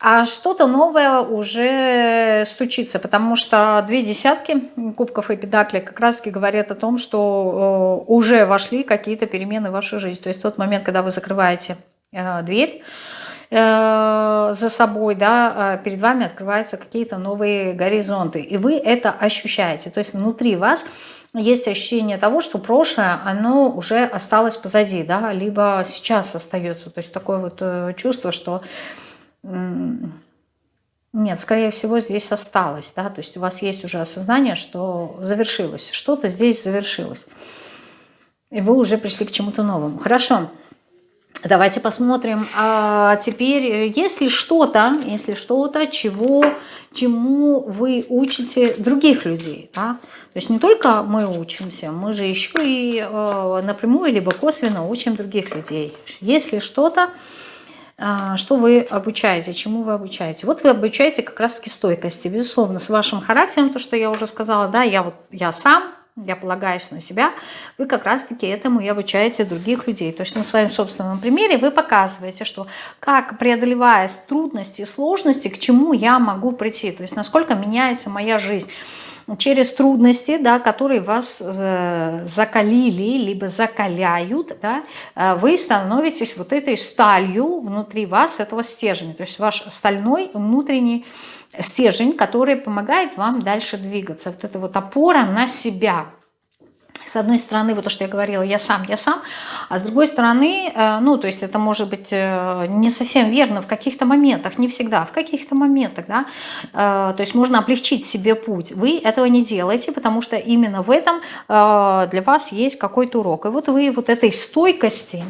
а что-то новое уже стучится, потому что две десятки кубков и педакли как раз таки говорят о том, что э, уже вошли какие-то перемены в вашу жизнь. То есть тот момент, когда вы закрываете э, дверь, Э, за собой, да, э, перед вами открываются какие-то новые горизонты, и вы это ощущаете. То есть внутри вас есть ощущение того, что прошлое, оно уже осталось позади, да, либо сейчас остается. То есть такое вот э, чувство, что Нет, скорее всего, здесь осталось, да, то есть у вас есть уже осознание, что завершилось, что-то здесь завершилось, и вы уже пришли к чему-то новому. Хорошо, давайте посмотрим. А теперь, если что-то, если что-то, чего, чему вы учите других людей, да, то есть не только мы учимся, мы же еще и э, напрямую либо косвенно учим других людей. Если что-то, а, что вы обучаете, чему вы обучаете. Вот вы обучаете как раз-таки стойкости. Безусловно, с вашим характером, то, что я уже сказала, да, я вот я сам, я полагаюсь на себя, вы как раз-таки этому и обучаете других людей. То есть на своем собственном примере вы показываете, что как преодолевая трудности сложности, к чему я могу прийти, то есть насколько меняется моя жизнь через трудности, да, которые вас э, закалили, либо закаляют, да, э, вы становитесь вот этой сталью внутри вас, этого стержня. То есть ваш стальной внутренний стержень, который помогает вам дальше двигаться. Вот это вот опора на себя – с одной стороны, вот то, что я говорила, я сам, я сам, а с другой стороны, э, ну, то есть это может быть э, не совсем верно в каких-то моментах, не всегда, в каких-то моментах, да, э, то есть можно облегчить себе путь. Вы этого не делаете, потому что именно в этом для вас есть какой-то урок. И вот вы вот этой стойкости,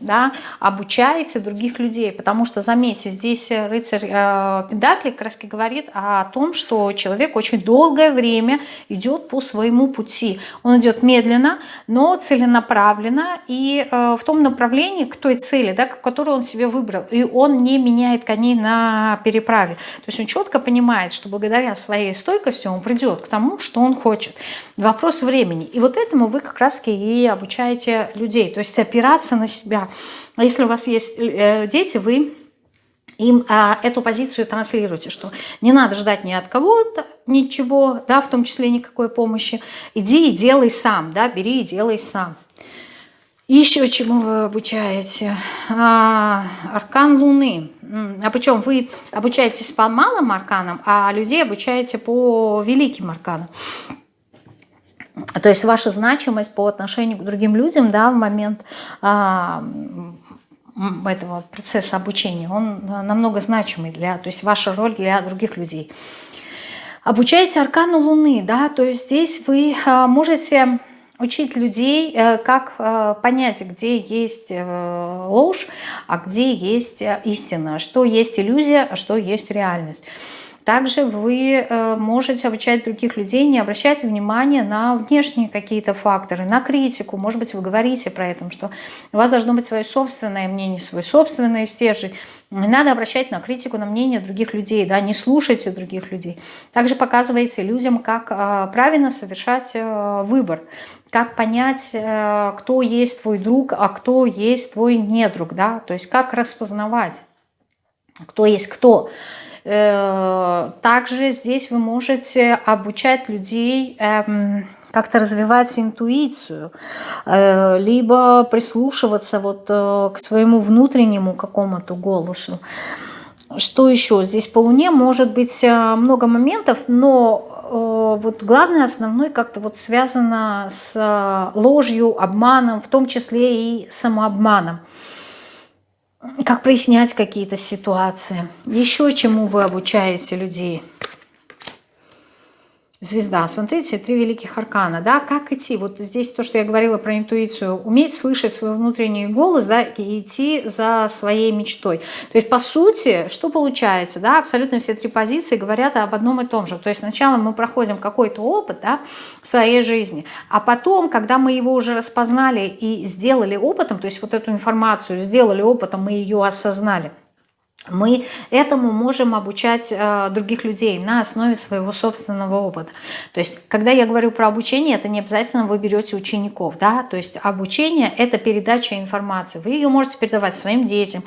да, обучаете других людей. Потому что, заметьте, здесь рыцарь э, Педакли как раз говорит о том, что человек очень долгое время идет по своему пути. Он идет медленно, но целенаправленно и э, в том направлении, к той цели, да, которую он себе выбрал. И он не меняет коней на переправе. То есть он четко понимает, что благодаря своей стойкости он придет к тому, что он хочет. Вопрос времени. И вот этому вы как раз и обучаете людей. То есть опираться на себя себя. А если у вас есть э, дети, вы им а, эту позицию транслируете, что не надо ждать ни от кого-то ничего, да, в том числе никакой помощи. Иди и делай сам, да, бери и делай сам. Еще чему вы обучаете? А, аркан Луны. А причем вы обучаетесь по малым арканам, а людей обучаете по великим арканам. То есть ваша значимость по отношению к другим людям да, в момент а, этого процесса обучения, он намного значимый, для, то есть ваша роль для других людей. Обучаете аркану Луны, да, то есть здесь вы а, можете учить людей, э, как э, понять, где есть э, ложь, а где есть истина, что есть иллюзия, а что есть реальность. Также вы э, можете обучать других людей, не обращать внимания на внешние какие-то факторы, на критику. Может быть, вы говорите про это, что у вас должно быть свое собственное мнение, свой собственный стержень. Не надо обращать на критику, на мнение других людей, да, не слушайте других людей. Также показываете людям, как э, правильно совершать э, выбор, как понять, кто есть твой друг, а кто есть твой недруг, да, то есть как распознавать, кто есть кто. Э, также здесь вы можете обучать людей эм, как-то развивать интуицию, э, либо прислушиваться вот э, к своему внутреннему какому-то голосу. Что еще? Здесь по Луне может быть много моментов, но вот главное, основной как-то вот связано с ложью, обманом, в том числе и самообманом как прояснять какие-то ситуации. Еще чему вы обучаете людей – Звезда. Смотрите, три великих аркана. Да, как идти? Вот здесь то, что я говорила про интуицию. Уметь слышать свой внутренний голос, да, и идти за своей мечтой. То есть, по сути, что получается? Да, абсолютно все три позиции говорят об одном и том же. То есть, сначала мы проходим какой-то опыт да, в своей жизни, а потом, когда мы его уже распознали и сделали опытом, то есть вот эту информацию сделали опытом, мы ее осознали, мы этому можем обучать э, других людей на основе своего собственного опыта. То есть, когда я говорю про обучение, это не обязательно вы берете учеников. Да? То есть, обучение – это передача информации. Вы ее можете передавать своим детям,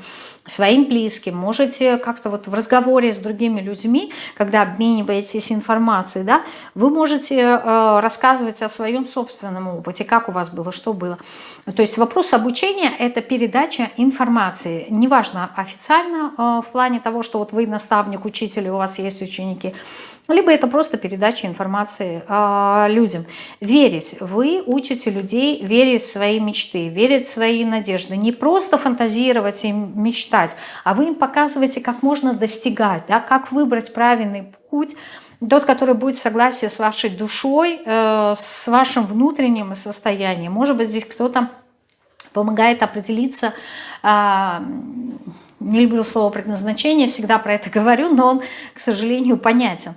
своим близким, можете как-то вот в разговоре с другими людьми, когда обмениваетесь информацией, да, вы можете э, рассказывать о своем собственном опыте, как у вас было, что было. То есть вопрос обучения – это передача информации, неважно, официально э, в плане того, что вот вы наставник, учитель, у вас есть ученики, либо это просто передача информации э, людям. Верить. Вы учите людей верить в свои мечты, верить в свои надежды. Не просто фантазировать и мечтать, а вы им показываете, как можно достигать, да, как выбрать правильный путь, тот, который будет в согласии с вашей душой, э, с вашим внутренним состоянием. Может быть, здесь кто-то помогает определиться, э, не люблю слово предназначение, всегда про это говорю, но он, к сожалению, понятен.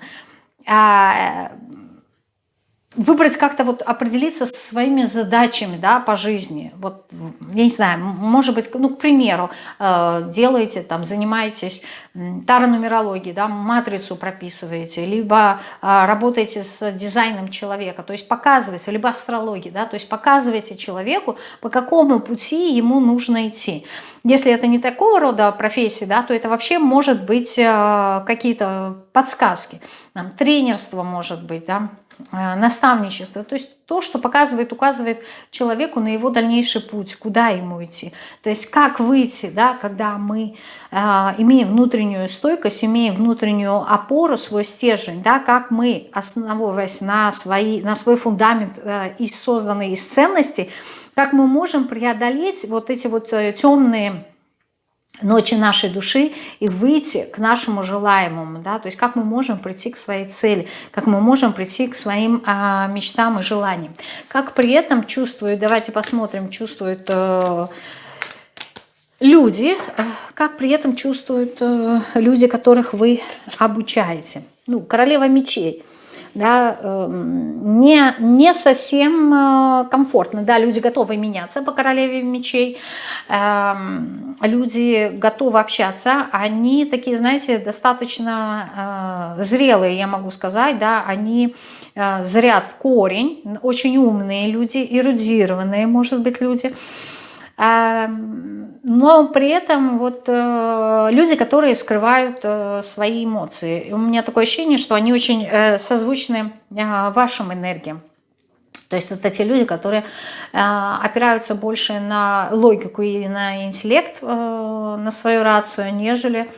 Выбрать как-то вот определиться со своими задачами да, по жизни. Вот, я не знаю, может быть, ну, к примеру, э, делаете, там, занимаетесь таронумерологией, да, матрицу прописываете, либо э, работаете с дизайном человека, то есть показываете, либо астрологией, да, то есть показываете человеку, по какому пути ему нужно идти. Если это не такого рода профессии, да, то это вообще может быть э, какие-то подсказки, там, тренерство может быть, да, наставничество, то есть то, что показывает, указывает человеку на его дальнейший путь, куда ему идти. То есть как выйти, да, когда мы э, имеем внутреннюю стойкость, имеем внутреннюю опору, свой стержень, да, как мы, основываясь на, свои, на свой фундамент, э, из, созданный из ценностей, как мы можем преодолеть вот эти вот э, темные ночи нашей души и выйти к нашему желаемому, да, то есть как мы можем прийти к своей цели, как мы можем прийти к своим а, мечтам и желаниям. Как при этом чувствуют, давайте посмотрим, чувствуют э, люди, как при этом чувствуют э, люди, которых вы обучаете. Ну, королева мечей – да, эм, не, не совсем э, комфортно. Да, люди готовы меняться по королеве мечей, эм, люди готовы общаться, они такие, знаете, достаточно э, зрелые, я могу сказать, да, они э, зрят в корень, очень умные люди, эрудированные, может быть, люди, но при этом вот э, люди, которые скрывают э, свои эмоции. У меня такое ощущение, что они очень э, созвучны вашим энергиям. То есть это те люди, которые опираются больше на логику и на интеллект, на свою рацию, нежели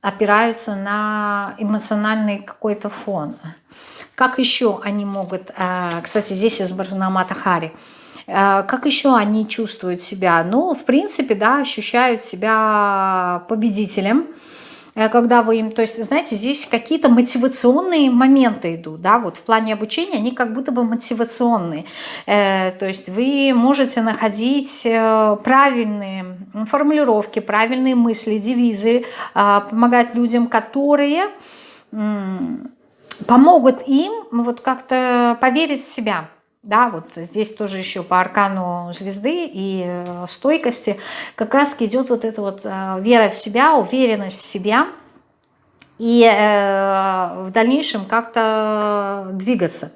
опираются на эмоциональный какой-то фон. Как еще они могут... Кстати, здесь изображена Мата Хари – Э, как еще они чувствуют себя? Ну, в принципе, да, ощущают себя победителем, э, когда вы им, то есть, знаете, здесь какие-то мотивационные моменты идут, да, вот в плане обучения они как будто бы мотивационные, э, то есть вы можете находить правильные формулировки, правильные мысли, девизы, помогать людям, которые помогут им вот как-то поверить в себя, да, вот здесь тоже еще по аркану звезды и э, стойкости как раз идет вот эта вот э, вера в себя, уверенность в себя и э, в дальнейшем как-то двигаться.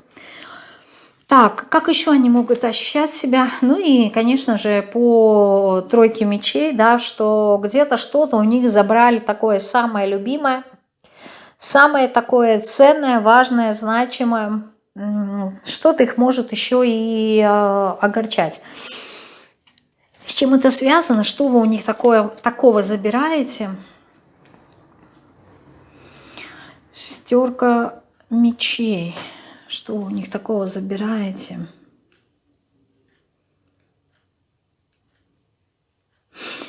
Так, как еще они могут ощущать себя? Ну и, конечно же, по тройке мечей, да, что где-то что-то у них забрали такое самое любимое, самое такое ценное, важное, значимое, что-то их может еще и э, огорчать. С чем это связано? Что вы у них такое, такого забираете? Стерка мечей. Что вы у них такого забираете?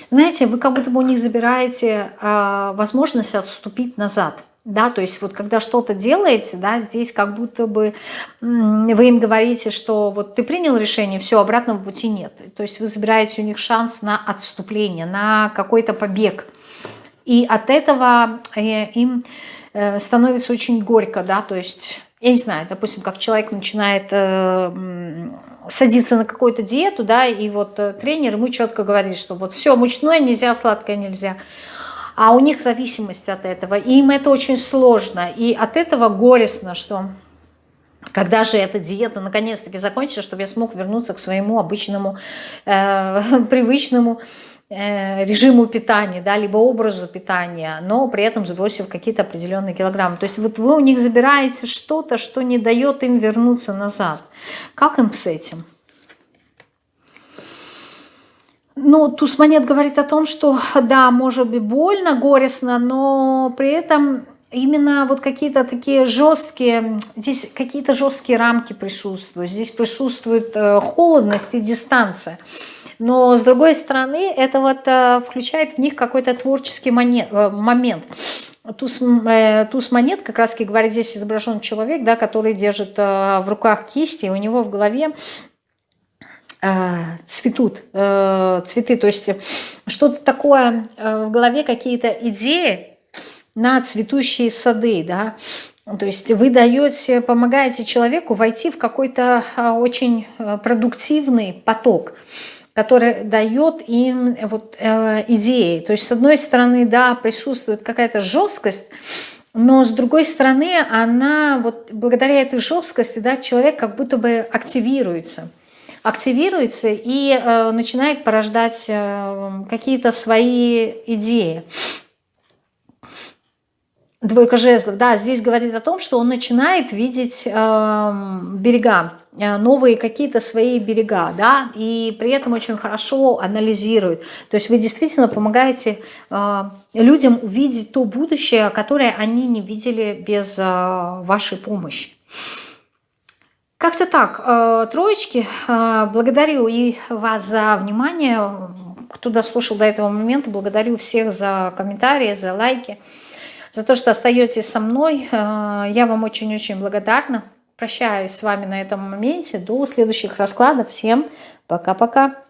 Знаете, вы как будто бы у них забираете э, возможность отступить назад – да, то есть вот когда что-то делаете, да, здесь как будто бы вы им говорите, что вот ты принял решение, все, обратного пути нет. То есть вы забираете у них шанс на отступление, на какой-то побег. И от этого э, им э, становится очень горько, да, то есть, я не знаю, допустим, как человек начинает э, садиться на какую-то диету, да, и вот тренер ему четко говорит, что вот все, мучное нельзя, сладкое нельзя, а у них зависимость от этого. И им это очень сложно. И от этого горестно, что когда же эта диета наконец-таки закончится, чтобы я смог вернуться к своему обычному, э, привычному э, режиму питания, да, либо образу питания, но при этом сбросив какие-то определенные килограммы. То есть вот вы у них забираете что-то, что не дает им вернуться назад. Как им с этим? Ну, туз монет говорит о том, что да, может быть больно, горестно, но при этом именно вот какие-то такие жесткие, здесь какие-то жесткие рамки присутствуют, здесь присутствует э, холодность и дистанция. Но с другой стороны, это вот э, включает в них какой-то творческий э, момент. Туз, туз монет как раз говорит, здесь изображен человек, да, который держит в руках кисти, у него в голове цветут цветы, то есть что-то такое в голове, какие-то идеи, на цветущие сады, да, то есть вы даете, помогаете человеку войти в какой-то очень продуктивный поток, который дает им вот э, идеи. То есть с одной стороны, да, присутствует какая-то жесткость, но с другой стороны, она вот благодаря этой жесткости, да, человек как будто бы активируется активируется и э, начинает порождать э, какие-то свои идеи. Двойка жезлов, да, здесь говорит о том, что он начинает видеть э, берега, э, новые какие-то свои берега, да, и при этом очень хорошо анализирует. То есть вы действительно помогаете э, людям увидеть то будущее, которое они не видели без э, вашей помощи. Как-то так, э, троечки, э, благодарю и вас за внимание, кто дослушал до этого момента, благодарю всех за комментарии, за лайки за то, что остаетесь со мной. Э, я вам очень-очень благодарна. Прощаюсь с вами на этом моменте. До следующих раскладов. Всем пока-пока.